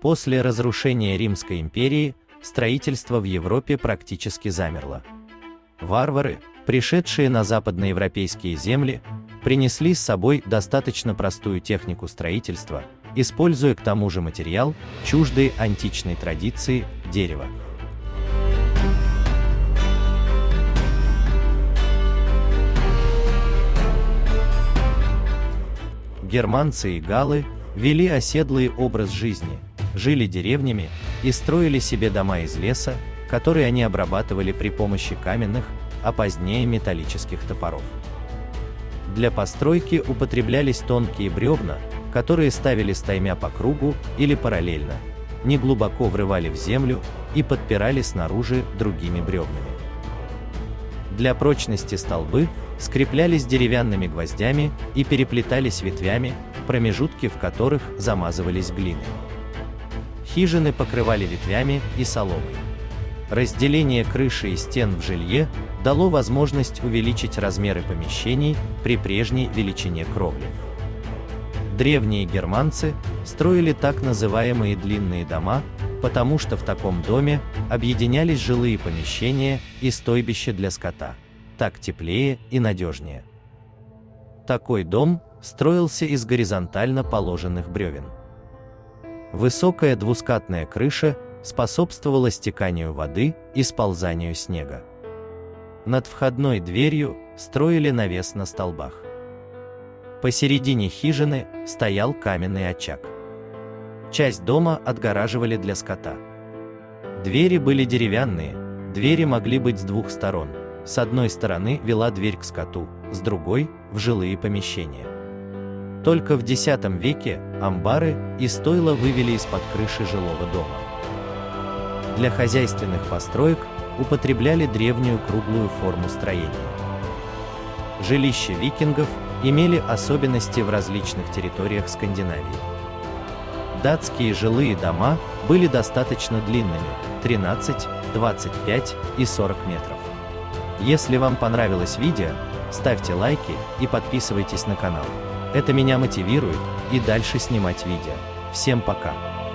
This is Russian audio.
После разрушения Римской империи строительство в Европе практически замерло. Варвары, пришедшие на западноевропейские земли, принесли с собой достаточно простую технику строительства, используя к тому же материал, чуждый античной традиции – дерево. Германцы и галлы вели оседлый образ жизни, жили деревнями и строили себе дома из леса, которые они обрабатывали при помощи каменных, а позднее металлических топоров. Для постройки употреблялись тонкие бревна, которые ставили стаймя по кругу или параллельно, неглубоко врывали в землю и подпирали снаружи другими бревнами. Для прочности столбы скреплялись деревянными гвоздями и переплетались ветвями, промежутки в которых замазывались глиной. Хижины покрывали ветвями и соломой. Разделение крыши и стен в жилье дало возможность увеличить размеры помещений при прежней величине кровли. Древние германцы строили так называемые длинные дома, потому что в таком доме объединялись жилые помещения и стойбище для скота. Так теплее и надежнее. Такой дом строился из горизонтально положенных бревен. Высокая двускатная крыша способствовала стеканию воды и сползанию снега. Над входной дверью строили навес на столбах. Посередине хижины стоял каменный очаг. Часть дома отгораживали для скота. Двери были деревянные, двери могли быть с двух сторон. С одной стороны вела дверь к скоту, с другой – в жилые помещения. Только в X веке амбары и стойла вывели из-под крыши жилого дома. Для хозяйственных построек употребляли древнюю круглую форму строения. Жилища викингов имели особенности в различных территориях Скандинавии. Датские жилые дома были достаточно длинными – 13, 25 и 40 метров. Если вам понравилось видео, ставьте лайки и подписывайтесь на канал. Это меня мотивирует и дальше снимать видео. Всем пока!